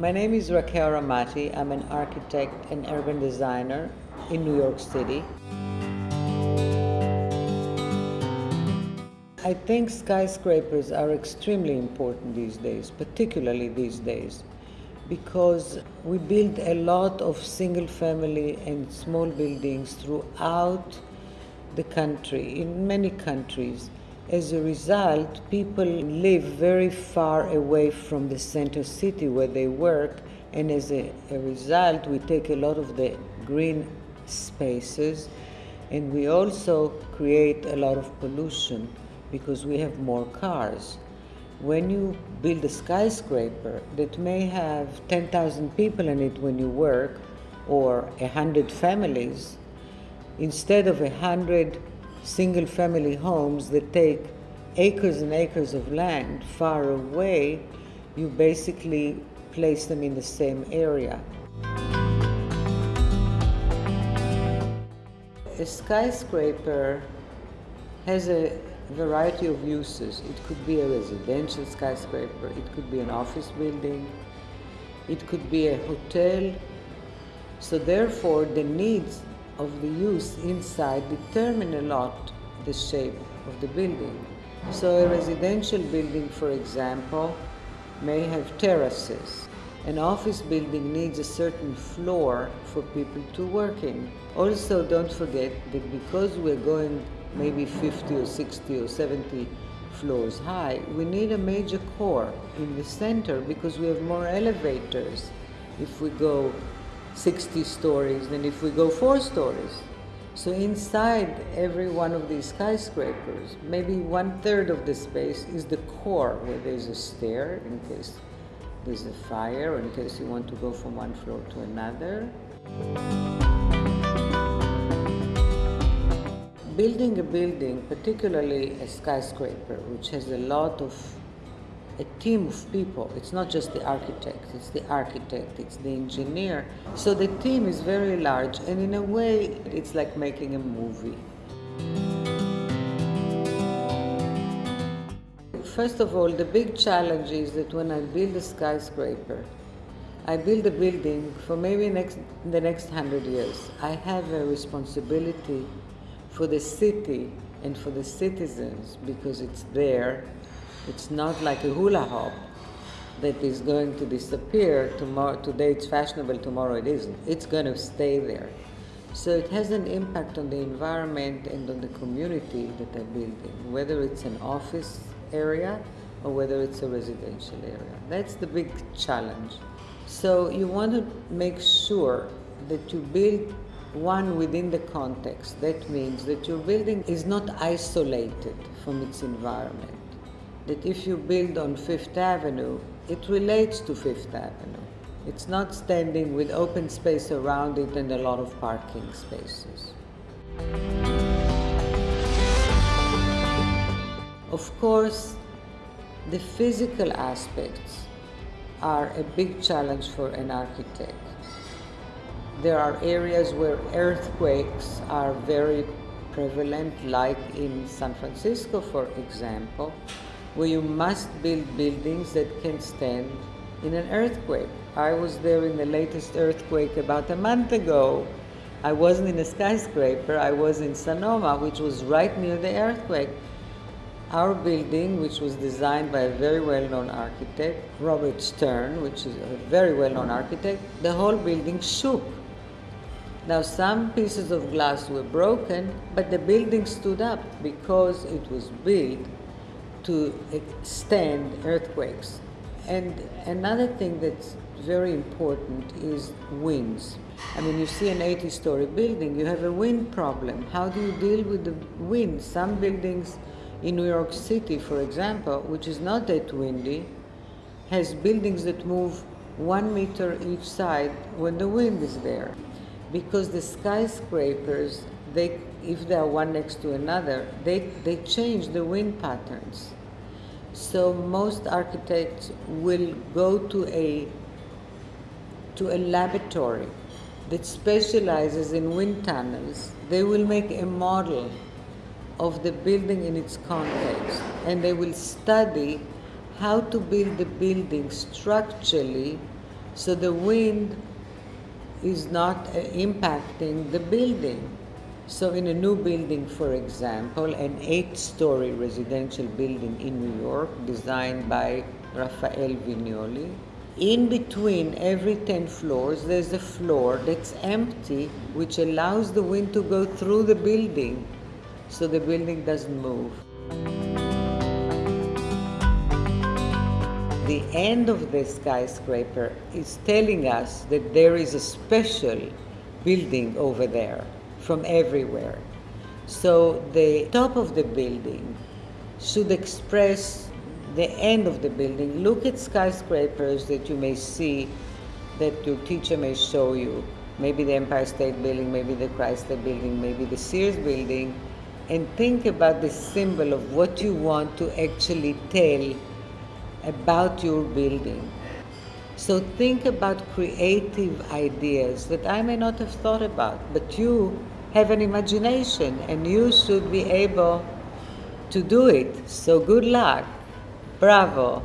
My name is Raquel Ramati. I'm an architect and urban designer in New York City. I think skyscrapers are extremely important these days, particularly these days, because we build a lot of single family and small buildings throughout the country, in many countries. As a result, people live very far away from the center city where they work, and as a, a result, we take a lot of the green spaces, and we also create a lot of pollution because we have more cars. When you build a skyscraper that may have 10,000 people in it when you work, or 100 families, instead of 100 single family homes that take acres and acres of land far away, you basically place them in the same area. A skyscraper has a variety of uses. It could be a residential skyscraper, it could be an office building, it could be a hotel. So therefore, the needs of the use inside determine a lot the shape of the building. So a residential building, for example, may have terraces. An office building needs a certain floor for people to work in. Also, don't forget that because we're going maybe 50 or 60 or 70 floors high, we need a major core in the center because we have more elevators if we go 60 stories than if we go four stories. So inside every one of these skyscrapers, maybe one third of the space is the core where there's a stair in case there's a fire or in case you want to go from one floor to another. Building a building, particularly a skyscraper, which has a lot of a team of people. It's not just the architect, it's the architect, it's the engineer. So the team is very large, and in a way, it's like making a movie. First of all, the big challenge is that when I build a skyscraper, I build a building for maybe next, the next hundred years. I have a responsibility for the city and for the citizens because it's there it's not like a hula hoop that is going to disappear tomorrow. Today it's fashionable, tomorrow it isn't. It's going to stay there. So it has an impact on the environment and on the community that they're building, whether it's an office area or whether it's a residential area. That's the big challenge. So you want to make sure that you build one within the context. That means that your building is not isolated from its environment that if you build on Fifth Avenue, it relates to Fifth Avenue. It's not standing with open space around it and a lot of parking spaces. Of course, the physical aspects are a big challenge for an architect. There are areas where earthquakes are very prevalent, like in San Francisco, for example, where you must build buildings that can stand in an earthquake. I was there in the latest earthquake about a month ago. I wasn't in a skyscraper, I was in Sonoma, which was right near the earthquake. Our building, which was designed by a very well-known architect, Robert Stern, which is a very well-known architect, the whole building shook. Now some pieces of glass were broken, but the building stood up because it was built to stand earthquakes. And another thing that's very important is winds. I mean, you see an 80 story building, you have a wind problem. How do you deal with the wind? Some buildings in New York City, for example, which is not that windy, has buildings that move one meter each side when the wind is there. Because the skyscrapers, they, if they are one next to another, they, they change the wind patterns. So most architects will go to a to a laboratory that specializes in wind tunnels. They will make a model of the building in its context and they will study how to build the building structurally So the wind is not uh, impacting the building. So, in a new building, for example, an eight story residential building in New York designed by Rafael Viñoly, in between every 10 floors, there's a floor that's empty, which allows the wind to go through the building so the building doesn't move. The end of the skyscraper is telling us that there is a special building over there from everywhere. So the top of the building should express the end of the building. Look at skyscrapers that you may see that your teacher may show you. Maybe the Empire State Building, maybe the Chrysler Building, maybe the Sears Building, and think about the symbol of what you want to actually tell about your building. So think about creative ideas that I may not have thought about, but you have an imagination and you should be able to do it. So good luck. Bravo.